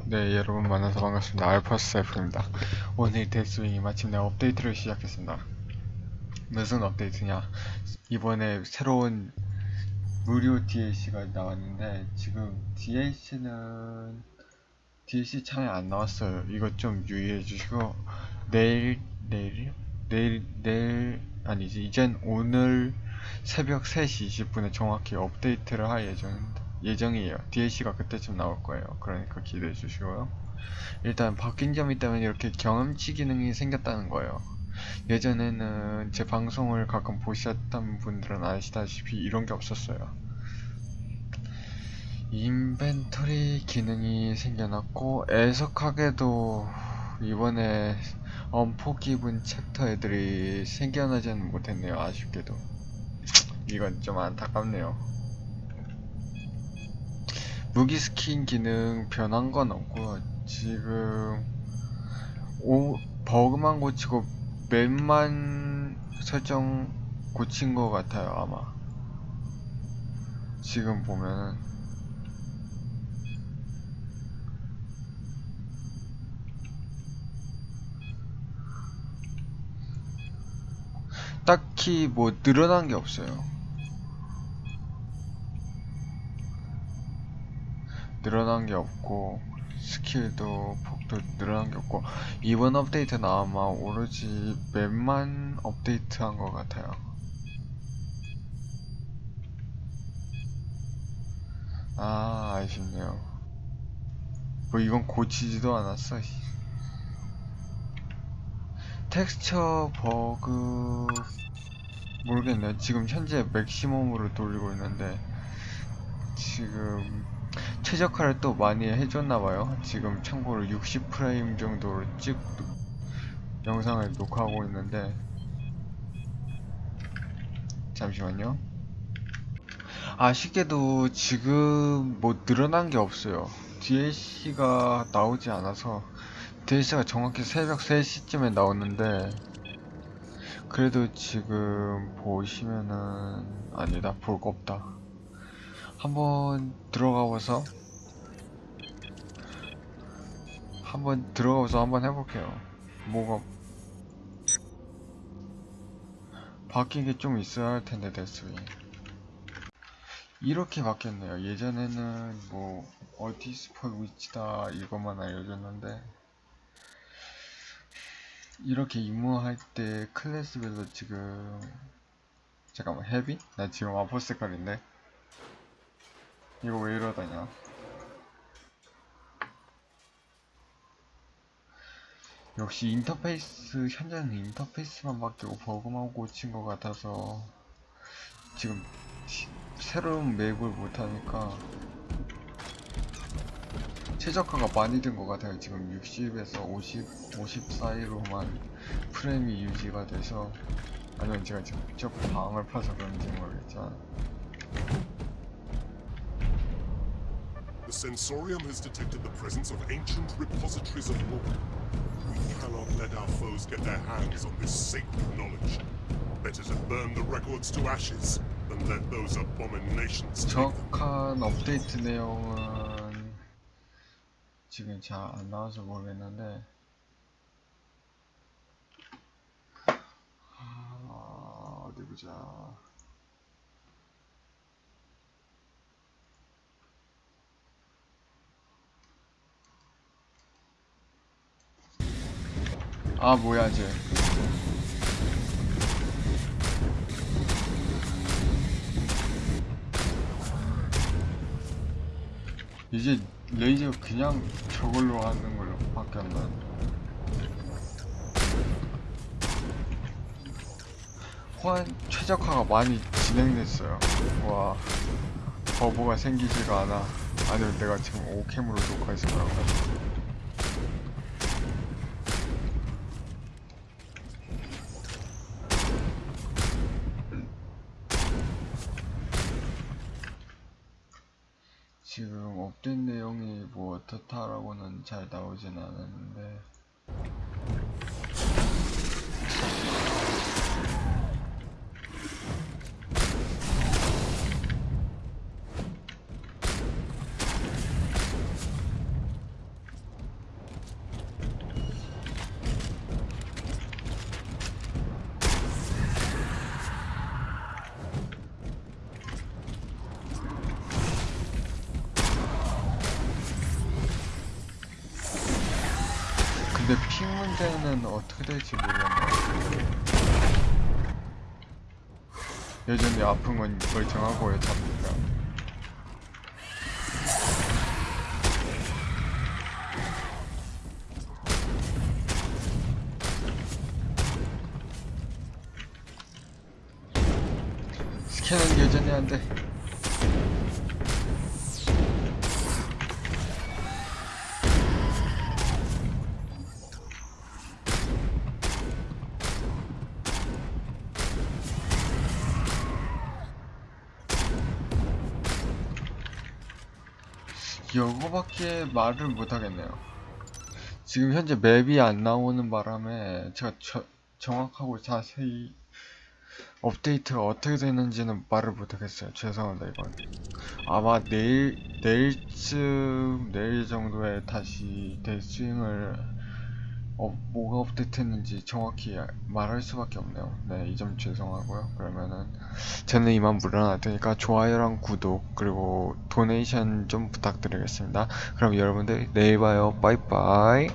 네, 여러분 만나서 반갑습니다. 알파스사이프입니다. 오늘 데스윙이 마침내 업데이트를 시작했습니다. 무슨 업데이트냐? 이번에 새로운 무료 DLC가 나왔는데 지금 DLC는 DLC 창에 안 나왔어요. 이것 좀 유의해 주시고 내일 내일 내일 내일 아니지 이젠 오늘 새벽 3시 20분에 정확히 업데이트를 할 예정입니다. 예정이에요. DLC가 그때쯤 나올 거예요. 그러니까 기대해 주시고요. 일단 바뀐 점이 있다면 이렇게 경험치 기능이 생겼다는 거예요. 예전에는 제 방송을 가끔 보셨던 분들은 아시다시피 이런 게 없었어요. inventory 기능이 생겨났고 애석하게도 이번에 엄포 기분 챕터 애들이 생겨나지는 못했네요. 아쉽게도 이건 좀 안타깝네요. 무기 스킨 기능 변한 건 없고 지금 오, 버그만 고치고 map만 설정 고친 것 같아요 아마. 지금 보면은. 딱히 뭐 늘어난 게 없어요 늘어난 게 없고 skill도 폭도 늘어난 게 없고 이번 업데이트는 아마 오로지 map만 업데이트한 것 같아요. 아 아쉽네요. 뭐 이건 고치지도 않았어 텍스처 버그 모르겠네요. 지금 현재 maximum으로 돌리고 있는데 지금 최적화를 또 많이 해줬나봐요. 지금 참고로 60프레임 정도로 찍 영상을 녹화하고 있는데. 잠시만요. 아쉽게도 지금 뭐 늘어난 게 없어요. DLC가 나오지 않아서 DLC가 정확히 새벽 3시쯤에 나오는데 그래도 지금 보시면은 아니다 볼 거 없다 한번 들어가봐서 한번 들어가서 한번 해볼게요. 뭐가 바뀐 게 좀 있어야 할 텐데 데스윙 이렇게 바뀌었네요. 예전에는 뭐 어디 스폰 위치다 이것만 알려줬는데 이렇게 임무할 때 클래스별로 지금 잠깐만 헤비? 나 지금 아포 색깔인데 이거 왜 이러다냐? 역시 인터페이스 현재는 인터페이스만 바뀌고 버그만 고친 것 같아서 지금 새로운 맵을 못하니까 최적화가 많이 된 것 같아요. 지금 60에서 50, 50 사이로만 프레임이 유지가 돼서 아니면 제가 직접 방을 파서 그런지 모르겠지만 The Sensorium has detected the presence of ancient repositories of lore. We cannot let our foes get their hands on this sacred knowledge. Better to burn the records to ashes than let those abominations take them. 정확한 업데이트 내용은 지금 잘 안 나와서 모르겠는데 아, 어디 보자 아 뭐야 쟤 이제 레이저 그냥 저걸로 하는 걸로 바뀌었나? 호환 최적화가 많이 진행됐어요. 와, 버버가 생기지가 않아. 아니면 내가 지금 오캠으로 녹화해서 그런가? 지금 업데이트 내용이 뭐 어떻다라고는 잘 나오진 않았는데 근데 핑 문제는 어떻게 될지 모르겠네요. 여전히 아픈 건 멀쩡하고요, 잡니까. 스캔은 여전히 안 돼. 이거밖에 말을 못하겠네요. 지금 현재 맵이 안 나오는 바람에 제가 저- 정확하고 자세히 업데이트가 어떻게 되는지는 말을 못하겠어요. 죄송합니다 이건. 아마 내일 내일쯤 내일 정도에 다시 데스윙을 어, 뭐가 업데이트했는지 정확히 말할 수밖에 없네요. 네, 이 점 죄송하고요. 그러면은 저는 이만 물러날 테니까 좋아요랑 구독 그리고 도네이션 좀 부탁드리겠습니다. 그럼 여러분들 내일 봐요. 빠이빠이.